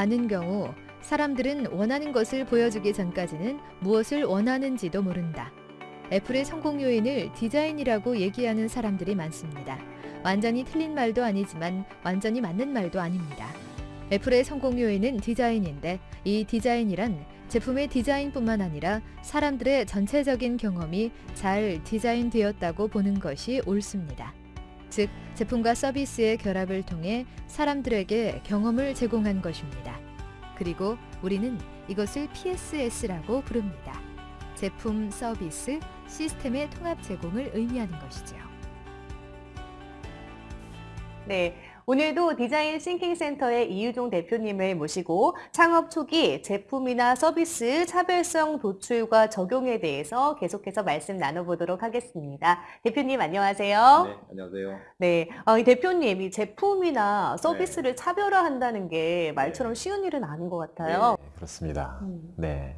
많은 경우 사람들은 원하는 것을 보여주기 전까지는 무엇을 원하는지도 모른다. 애플의 성공 요인을 디자인이라고 얘기하는 사람들이 많습니다. 완전히 틀린 말도 아니지만 완전히 맞는 말도 아닙니다. 애플의 성공 요인은 디자인인데 이 디자인이란 제품의 디자인뿐만 아니라 사람들의 전체적인 경험이 잘 디자인되었다고 보는 것이 옳습니다. 즉, 제품과 서비스의 결합을 통해 사람들에게 경험을 제공한 것입니다. 그리고 우리는 이것을 PSS라고 부릅니다. 제품, 서비스, 시스템의 통합 제공을 의미하는 것이죠. 네, 오늘도 design thinking 센터의 이유종 대표님을 모시고 창업 초기 제품이나 서비스 차별성 도출과 적용에 대해서 계속해서 말씀 나눠보도록 하겠습니다. 대표님 안녕하세요. 네, 안녕하세요. 네, 어, 이 대표님 이 제품이나 서비스를 차별화한다는 게 말처럼 쉬운 일은 아닌 것 같아요. 네, 그렇습니다. 음. 네.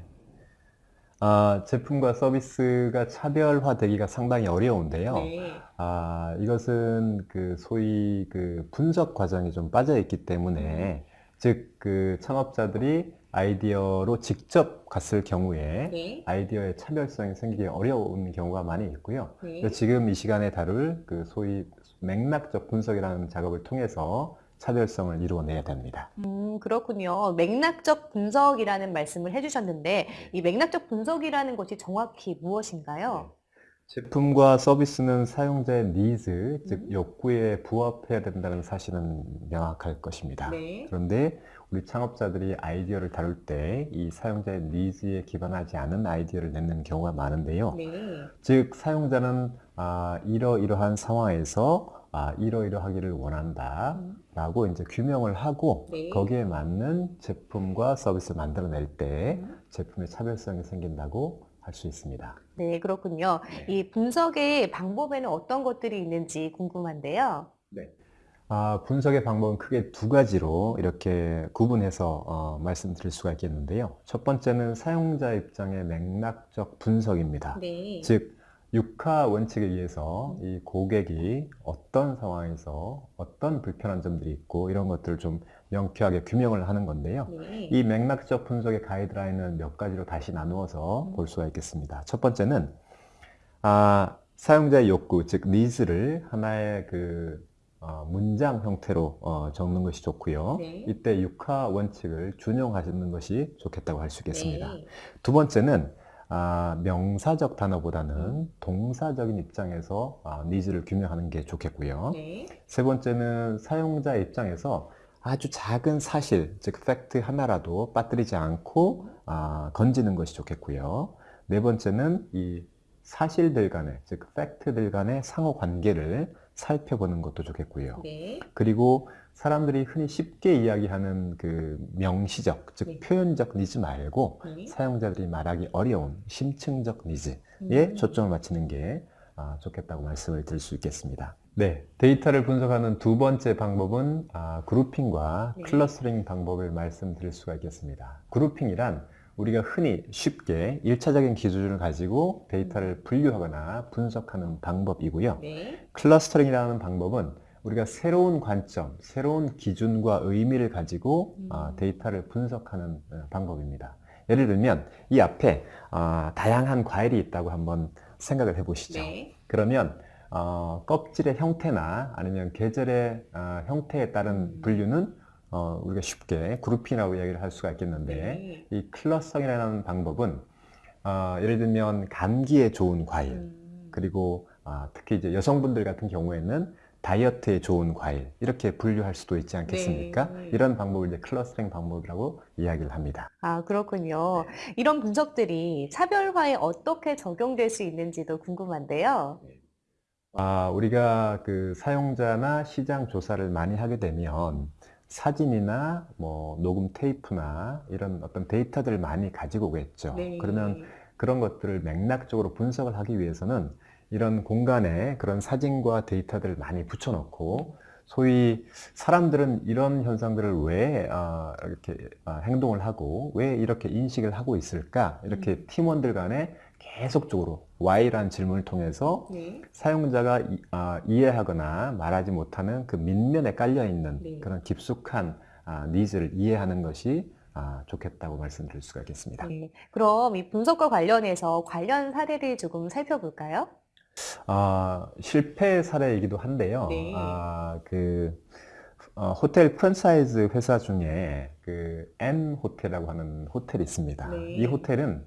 아, 제품과 서비스가 차별화되기가 상당히 어려운데요. 네. 아, 이것은 그 소위 그 분석 과정이 좀 빠져 있기 때문에 즉 그 창업자들이 아이디어로 직접 갔을 경우에 네. 아이디어의 차별성이 생기기 어려운 경우가 많이 있고요. 네. 지금 이 시간에 다룰 그 소위 맥락적 분석이라는 작업을 통해서 차별성을 이루어내야 됩니다. 음, 그렇군요. 맥락적 분석이라는 말씀을 해주셨는데 이 맥락적 분석이라는 것이 정확히 무엇인가요? 제품과 서비스는 사용자의 니즈, 즉 음. 욕구에 부합해야 된다는 사실은 명확할 것입니다. 네. 그런데 우리 창업자들이 아이디어를 다룰 때 이 사용자의 needs에 기반하지 않은 아이디어를 내는 경우가 많은데요. 네. 즉 사용자는 아, 이러이러한 상황에서 아, 이러이러하기를 원한다. 음. 라고 이제 규명을 하고 네. 거기에 맞는 제품과 서비스를 만들어낼 때 음. 제품의 차별성이 생긴다고 할 수 있습니다. 네, 그렇군요. 이 분석의 방법에는 어떤 것들이 있는지 궁금한데요. 아, 분석의 방법은 크게 두 가지로 이렇게 구분해서 어, 말씀드릴 수가 있겠는데요. 첫 번째는 사용자 입장의 맥락적 분석입니다. 네. 즉, 육하 원칙에 의해서 이 고객이 어떤 상황에서 어떤 불편한 점들이 있고 이런 것들을 좀 명쾌하게 규명을 하는 건데요. 네. 이 맥락적 분석의 가이드라인은 몇 가지로 다시 나누어서 음. 볼 수가 있겠습니다. 첫 번째는 아, 사용자의 욕구, 즉 needs를 하나의 그 어, 문장 형태로 어, 적는 것이 좋고요. 네. 이때 육하 원칙을 준용하시는 것이 좋겠다고 할 수 있겠습니다. 네. 두 번째는 아, 명사적 단어보다는 음. 동사적인 입장에서 아, needs를 규명하는 게 좋겠고요. 네. 세 번째는 사용자 입장에서 아주 작은 사실, 즉 팩트 하나라도 빠뜨리지 않고 아, 건지는 것이 좋겠고요. 네 번째는 이 사실들 간의, 즉 fact들 간의 상호 관계를 살펴보는 것도 좋겠고요. 네. 그리고 사람들이 흔히 쉽게 이야기하는 그 명시적, 즉 네. 표현적 니즈 말고 네. 사용자들이 말하기 어려운 심층적 needs에 음. 초점을 맞추는 게 아, 좋겠다고 말씀을 드릴 수 있겠습니다. 네, 데이터를 분석하는 두 번째 방법은 아, grouping과 네. clustering 방법을 말씀드릴 수가 있겠습니다. grouping이란 우리가 흔히 쉽게 일차적인 기준을 가지고 데이터를 분류하거나 분석하는 방법이고요. 네. clustering이라는 방법은 우리가 새로운 관점, 새로운 기준과 의미를 가지고 음. 아, 데이터를 분석하는 어, 방법입니다. 예를 들면 이 앞에 아, 다양한 과일이 있다고 한번 생각을 해보시죠. 네. 그러면 어, 껍질의 형태나 아니면 계절의 아, 형태에 따른 음. 분류는 어, 우리가 쉽게 grouping이라고 이야기를 할 수가 있겠는데 네. 이 clustering이라는 방법은 어, 예를 들면 감기에 좋은 과일 음. 그리고 아, 특히 이제 여성분들 같은 경우에는 다이어트에 좋은 과일 이렇게 분류할 수도 있지 않겠습니까? 네. 이런 방법을 이제 clustering 방법이라고 이야기를 합니다. 아, 그렇군요. 이런 분석들이 차별화에 어떻게 적용될 수 있는지도 궁금한데요. 아, 우리가 그 사용자나 시장 조사를 많이 하게 되면 사진이나 뭐 녹음 테이프나 이런 어떤 데이터들을 많이 가지고 오겠죠. 네. 그러면 그런 것들을 맥락적으로 분석을 하기 위해서는 이런 공간에 그런 사진과 데이터들을 많이 붙여놓고 소위 사람들은 이런 현상들을 왜 아, 이렇게 아, 행동을 하고 왜 이렇게 인식을 하고 있을까? 이렇게 팀원들 간에 계속적으로 why라는 질문을 통해서 네. 사용자가 이, 아, 이해하거나 말하지 못하는 그 이면에 깔려 있는 네. 그런 깊숙한 아, needs를 이해하는 것이 아, 좋겠다고 말씀드릴 수가 있겠습니다. 네. 그럼 이 분석과 관련해서 관련 사례를 조금 살펴볼까요? 아, 실패 사례이기도 한데요. 네. 아, 그 어, 호텔 프랜차이즈 회사 중에 그 N 호텔이라고 하는 호텔이 있습니다. 네. 이 호텔은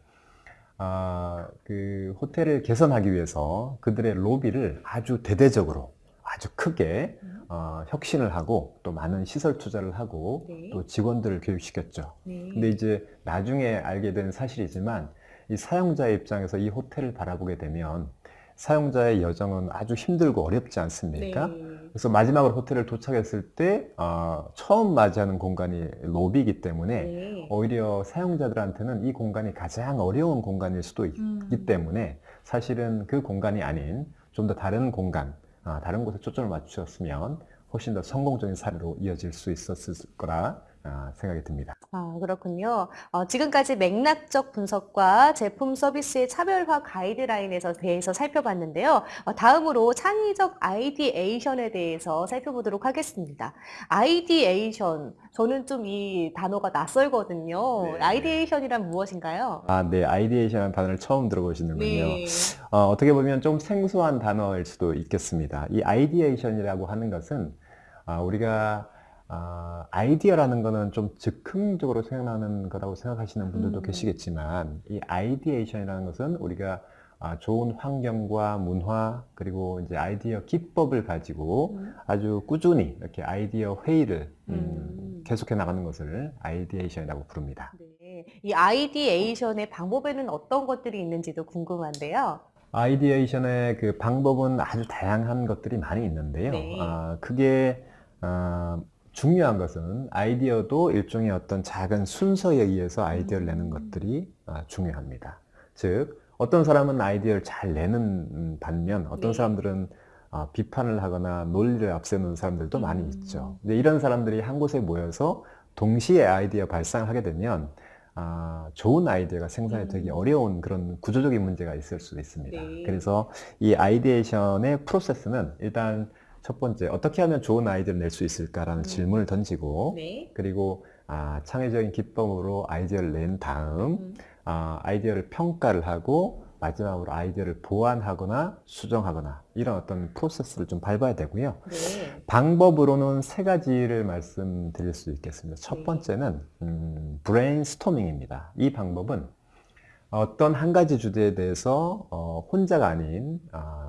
아, 그 호텔을 개선하기 위해서 그들의 로비를 아주 대대적으로 아주 크게 음. 어, 혁신을 하고 또 많은 시설 투자를 하고 네. 또 직원들을 교육시켰죠. 네. 근데 이제 나중에 알게 된 사실이지만 이 사용자의 입장에서 이 호텔을 바라보게 되면 사용자의 여정은 아주 힘들고 어렵지 않습니까? 네. 그래서 마지막으로 호텔을 도착했을 때 어, 처음 맞이하는 공간이 로비이기 때문에 네. 오히려 사용자들한테는 이 공간이 가장 어려운 공간일 수도 있기 음. 때문에 사실은 그 공간이 아닌 좀 더 다른 공간, 아, 다른 곳에 초점을 맞추었으면 훨씬 더 성공적인 사례로 이어질 수 있었을 거라 아, 생각이 듭니다. 아, 그렇군요. 어, 지금까지 맥락적 분석과 제품 서비스의 차별화 가이드라인에서 대해서 살펴봤는데요. 어, 다음으로 창의적 ideation에 대해서 살펴보도록 하겠습니다. ideation, 저는 좀 이 단어가 낯설거든요. 네. ideation이란 무엇인가요? 아, 네, ideation이라는 단어를 처음 들어보시는군요. 네. 어, 어떻게 보면 좀 생소한 단어일 수도 있겠습니다. 이 ideation이라고 하는 것은 아, 우리가 아, 아이디어라는 거는 좀 즉흥적으로 생각나는 거라고 생각하시는 분들도 음. 계시겠지만 이 ideation이라는 것은 우리가 아, 좋은 환경과 문화 그리고 이제 아이디어 기법을 가지고 음. 아주 꾸준히 이렇게 아이디어 회의를 음, 음. 계속해 나가는 것을 ideation이라고 부릅니다. 네. 이 ideation의 방법에는 어떤 것들이 있는지도 궁금한데요. ideation의 그 방법은 아주 다양한 것들이 많이 있는데요. 네. 아, 그게 아, 중요한 것은 아이디어도 일종의 어떤 작은 순서에 의해서 아이디어를 내는 음. 것들이 아, 중요합니다. 즉 어떤 사람은 아이디어를 잘 내는 음, 반면 어떤 네. 사람들은 아, 비판을 하거나 논리를 앞세우는 사람들도 많이 음. 있죠. 근데 이런 사람들이 한 곳에 모여서 동시에 아이디어 발상을 하게 되면 아, 좋은 아이디어가 생산이 되기 음. 어려운 그런 구조적인 문제가 있을 수도 있습니다. 네. 그래서 이 ideation의 프로세스는 일단 첫 번째 어떻게 하면 좋은 아이디어를 낼 수 있을까라는 음. 질문을 던지고 네. 그리고 아, 창의적인 기법으로 아이디어를 낸 다음 음. 아, 아이디어를 평가를 하고 마지막으로 아이디어를 보완하거나 수정하거나 이런 어떤 프로세스를 좀 밟아야 되고요. 네. 방법으로는 세 가지를 말씀드릴 수 있겠습니다. 첫 네. 번째는 음, 브레인스토밍입니다. 이 방법은 어떤 한 가지 주제에 대해서 어, 혼자가 아닌 아,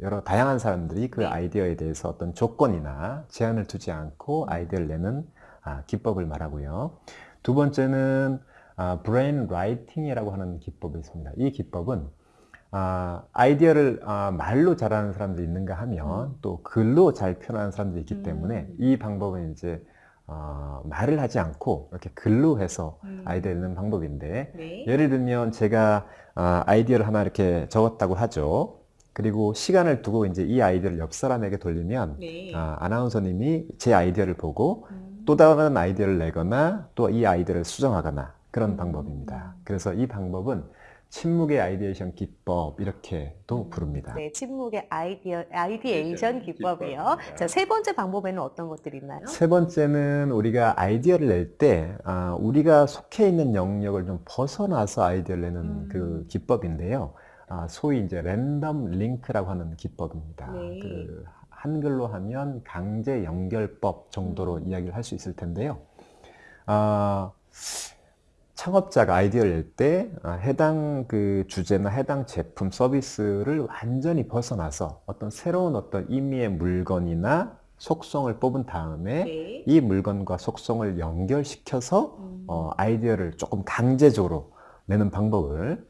여러 다양한 사람들이 그 네. 아이디어에 대해서 어떤 조건이나 제한을 두지 않고 아이디어를 내는 아, 기법을 말하고요. 두 번째는 아, brain writing이라고 하는 기법이 있습니다. 이 기법은 아, 아이디어를 아, 말로 잘하는 사람들이 있는가 하면 음. 또 글로 잘 표현하는 사람들이 있기 때문에 음. 이 방법은 이제 어, 말을 하지 않고 이렇게 글로 해서 음. 아이디어를 내는 방법인데 네. 예를 들면 제가 아, 아이디어를 하나 이렇게 적었다고 하죠. 그리고 시간을 두고 이제 이 아이디어를 옆 사람에게 돌리면 네. 아, 아나운서님이 제 아이디어를 보고 음. 또 다른 아이디어를 내거나 또 이 아이디어를 수정하거나 그런 음. 방법입니다. 그래서 이 방법은 침묵의 ideation 기법 이렇게도 음. 부릅니다. 네, 침묵의 아이디어, ideation 기법이요. 기법입니다. 자, 세 번째 방법에는 어떤 것들이 있나요? 세 번째는 우리가 아이디어를 낼때 아, 우리가 속해 있는 영역을 좀 벗어나서 아이디어를 내는 음. 그 기법인데요. 아, 소위 이제 랜덤 링크라고 하는 기법입니다. 네. 그 한글로 하면 강제 연결법 정도로 음. 이야기를 할 수 있을 텐데요. 아, 창업자가 아이디어를 낼 때 해당 그 주제나 해당 제품 서비스를 완전히 벗어나서 어떤 새로운 어떤 의미의 물건이나 속성을 뽑은 다음에 네. 이 물건과 속성을 연결시켜서 음. 어, 아이디어를 조금 강제적으로 내는 방법을 예,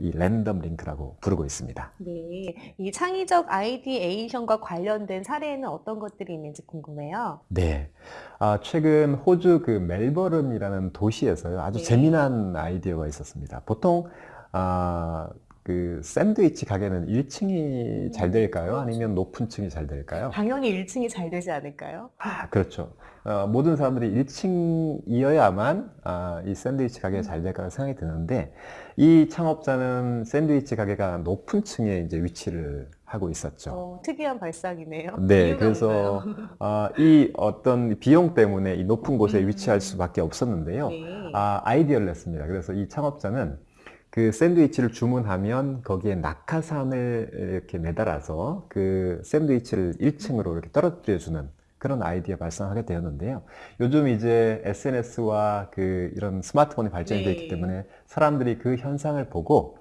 이 랜덤 링크라고 부르고 있습니다. 네. 이 창의적 아이디에이션과 관련된 사례에는 어떤 것들이 있는지 궁금해요. 네. 아, 최근 호주 그 멜버른이라는 도시에서요. 아주 네. 재미난 아이디어가 있었습니다. 보통 아, 그 샌드위치 가게는 1층이 잘 될까요? 아니면 높은 층이 잘 될까요? 당연히 1층이 잘 되지 않을까요? 아, 그렇죠. 어, 모든 사람들이 1층이어야만 아, 이 샌드위치 가게가 잘 될까 생각이 드는데 이 창업자는 샌드위치 가게가 높은 층에 이제 위치를 하고 있었죠. 어, 특이한 발상이네요. 네, 그래서? 아, 이 어떤 비용 때문에 이 높은 곳에 음. 위치할 수밖에 없었는데요. 네. 아, 아이디어를 냈습니다. 그래서 이 창업자는 그 샌드위치를 주문하면 거기에 낙하산을 이렇게 매달아서 그 샌드위치를 1층으로 이렇게 떨어뜨려 주는 그런 아이디어 발상하게 되었는데요. 요즘 이제 SNS와 그 이런 스마트폰이 발전이 네. 되기 때문에 사람들이 그 현상을 보고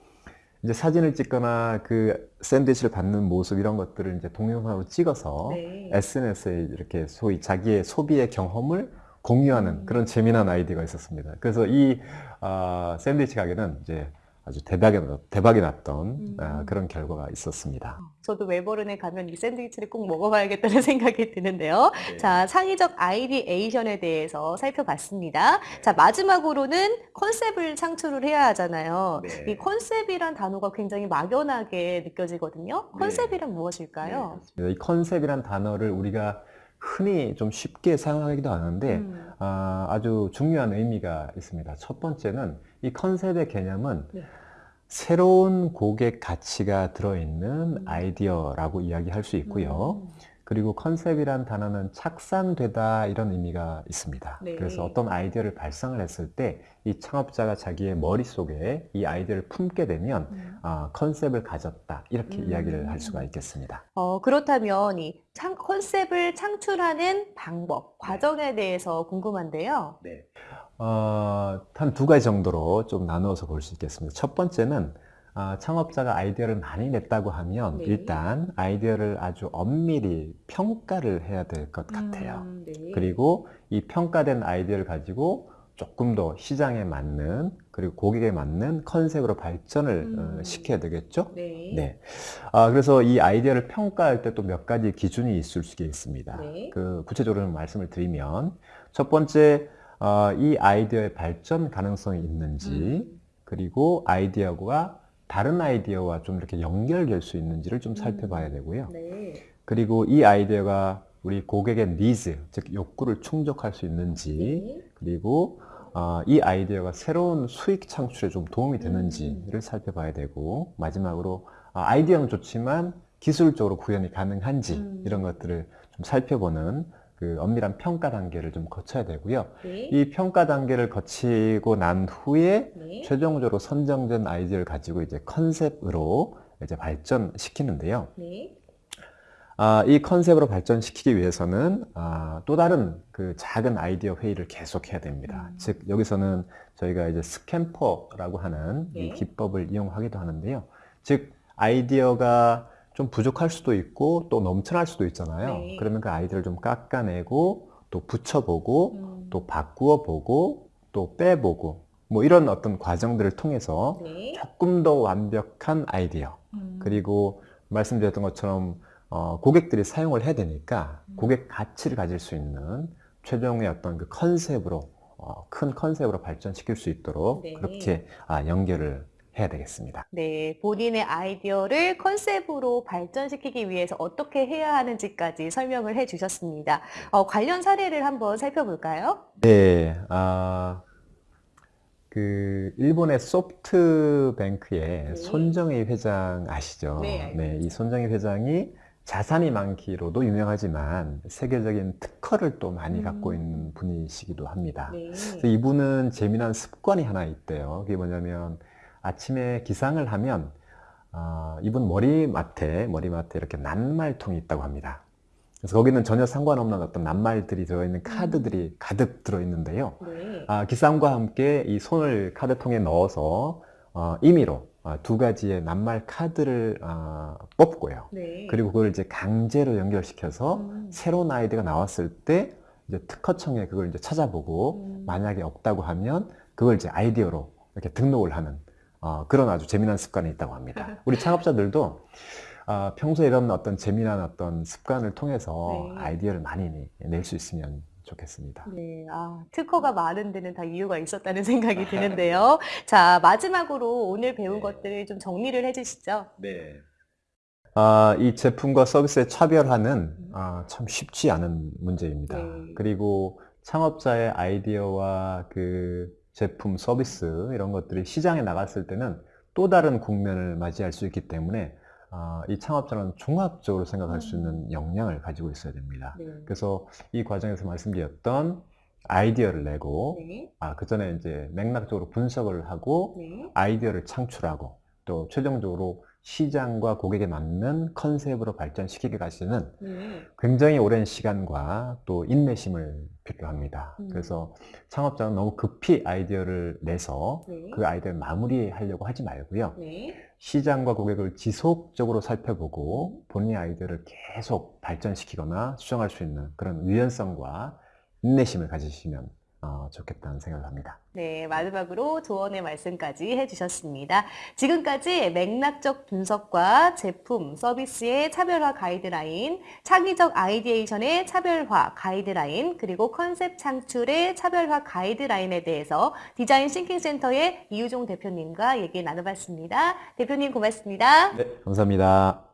이제 사진을 찍거나 그 샌드위치를 받는 모습 이런 것들을 이제 동영상으로 찍어서 네. SNS에 이렇게 소위 자기의 소비의 경험을 공유하는 음. 그런 재미난 아이디어가 있었습니다. 그래서 이 아, 샌드위치 가게는 이제 아주 대박이, 났- 대박이 났던 음. 아, 그런 결과가 있었습니다. 저도 멜버른에 가면 이 샌드위치를 꼭 먹어봐야겠다는 생각이 드는데요. 네. 자, 창의적 ideation에 대해서 살펴봤습니다. 자, 마지막으로는 컨셉을 창출을 해야 하잖아요. 네. 이 컨셉이란 단어가 굉장히 막연하게 느껴지거든요. 네. 컨셉이란 무엇일까요? 이 컨셉이란 단어를 우리가 흔히 좀 쉽게 사용하기도 하는데 음, 아, 아주 중요한 의미가 있습니다. 첫 번째는 이 컨셉의 개념은 네. 새로운 고객 가치가 들어있는 음. 아이디어라고 이야기할 수 있고요. 음, 그리고 컨셉이란 단어는 착상되다 이런 의미가 있습니다. 네. 그래서 어떤 아이디어를 발상을 했을 때 이 창업자가 자기의 머릿속에 이 아이디어를 품게 되면 음. 아, 컨셉을 가졌다 이렇게 음. 이야기를 할 수가 있겠습니다. 어, 그렇다면 이 창, 컨셉을 창출하는 방법, 과정에 대해서 궁금한데요. 네. 어, 한 두 가지 정도로 좀 나누어서 볼 수 있겠습니다. 첫 번째는 아, 창업자가 아이디어를 많이 냈다고 하면 네. 일단 아이디어를 아주 엄밀히 평가를 해야 될 것 같아요. 음, 네. 그리고 이 평가된 아이디어를 가지고 조금 더 시장에 맞는 그리고 고객에 맞는 컨셉으로 발전을 어, 음. 시켜야 되겠죠? 네. 네. 아, 그래서 이 아이디어를 평가할 때 또 몇 가지 기준이 있을 수 있습니다. 네. 그 구체적으로 말씀을 드리면 첫 번째 어, 이 아이디어의 발전 가능성이 있는지 음. 그리고 아이디어가 다른 아이디어와 좀 이렇게 연결될 수 있는지를 좀 살펴봐야 음. 되고요. 네. 그리고 이 아이디어가 우리 고객의 니즈, 즉 욕구를 충족할 수 있는지 네. 그리고 어, 이 아이디어가 새로운 수익 창출에 좀 도움이 되는지를 음. 살펴봐야 되고 마지막으로 아, 아이디어는 좋지만 기술적으로 구현이 가능한지 음. 이런 것들을 좀 살펴보는 그 엄밀한 평가 단계를 좀 거쳐야 되고요. 네. 이 평가 단계를 거치고 난 후에 네. 최종적으로 선정된 아이디어를 가지고 이제 컨셉으로 이제 발전시키는데요. 네. 아, 이 컨셉으로 발전시키기 위해서는 아, 또 다른 그 작은 아이디어 회의를 계속해야 됩니다. 음. 즉 여기서는 저희가 이제 스캠퍼라고 하는 이 네. 기법을 이용하기도 하는데요. 즉 아이디어가 좀 부족할 수도 있고 또 넘쳐날 수도 있잖아요. 네. 그러면 그 아이디어를 좀 깎아내고 또 붙여보고 음. 또 바꾸어 보고 또 빼보고 뭐 이런 어떤 과정들을 통해서 네. 조금 더 완벽한 아이디어 음. 그리고 말씀드렸던 것처럼 어, 고객들이 사용을 해야 되니까 음. 고객 가치를 가질 수 있는 최종의 어떤 그 컨셉으로 어, 큰 컨셉으로 발전시킬 수 있도록 네. 그렇게 아, 연결을 해야 되겠습니다. 네, 본인의 아이디어를 컨셉으로 발전시키기 위해서 어떻게 해야 하는지까지 설명을 해주셨습니다. 어, 관련 사례를 한번 살펴볼까요? 네, 아, 그 일본의 소프트뱅크의 네. 손정희 회장 아시죠? 네, 알고 이 손정희 회장이 자산이 많기로도 유명하지만 세계적인 특허를 또 많이 음. 갖고 있는 분이시기도 합니다. 네. 그래서 이분은 재미난 습관이 하나 있대요. 그게 뭐냐면 아침에 기상을 하면 아, 이분 머리맡에 머리맡에 이렇게 낱말통이 있다고 합니다. 그래서 거기는 전혀 상관없는 어떤 낱말들이 들어있는 카드들이 가득 들어있는데요. 네. 아, 기상과 함께 이 손을 카드통에 넣어서 어, 임의로 아, 두 가지의 낱말 카드를 아, 뽑고요. 네. 그리고 그걸 이제 강제로 연결시켜서 음. 새로운 아이디어가 나왔을 때 이제 특허청에 그걸 이제 찾아보고 음. 만약에 없다고 하면 그걸 이제 아이디어로 이렇게 등록을 하는 어, 그런 아주 재미난 습관이 있다고 합니다. 우리 창업자들도 아, 평소에 이런 어떤 재미난 어떤 습관을 통해서 네. 아이디어를 많이 낼 수 있으면 좋겠습니다. 네, 아, 특허가 많은 데는 다 이유가 있었다는 생각이 드는데요. 자, 마지막으로 오늘 배운 네. 것들을 좀 정리를 해주시죠. 네. 아, 이 제품과 서비스의 차별화는 아, 참 쉽지 않은 문제입니다. 네. 그리고 창업자의 아이디어와 그 제품, 서비스 이런 것들이 시장에 나갔을 때는 또 다른 국면을 맞이할 수 있기 때문에 아, 이 창업자는 종합적으로 생각할 수 있는 역량을 가지고 있어야 됩니다. 네. 그래서 이 과정에서 말씀드렸던 아이디어를 내고 네. 아, 그 전에 이제 맥락적으로 분석을 하고 네. 아이디어를 창출하고 또 최종적으로 시장과 고객에 맞는 컨셉으로 발전시키기 까지는 네. 굉장히 오랜 시간과 또 인내심을 필요합니다. 음. 그래서 창업자는 너무 급히 아이디어를 내서 네. 그 아이디어를 마무리하려고 하지 말고요. 네. 시장과 고객을 지속적으로 살펴보고 본인의 아이디어를 계속 발전시키거나 수정할 수 있는 그런 유연성과 인내심을 가지시면 어, 좋겠다는 생각을 합니다. 네, 마지막으로 조언의 말씀까지 해주셨습니다. 지금까지 맥락적 분석과 제품, 서비스의 차별화 가이드라인, 창의적 ideation의 차별화 가이드라인, 그리고 컨셉 창출의 차별화 가이드라인에 대해서 디자인 싱킹센터의 이유종 대표님과 얘기 나눠봤습니다. 대표님 고맙습니다. 네, 감사합니다.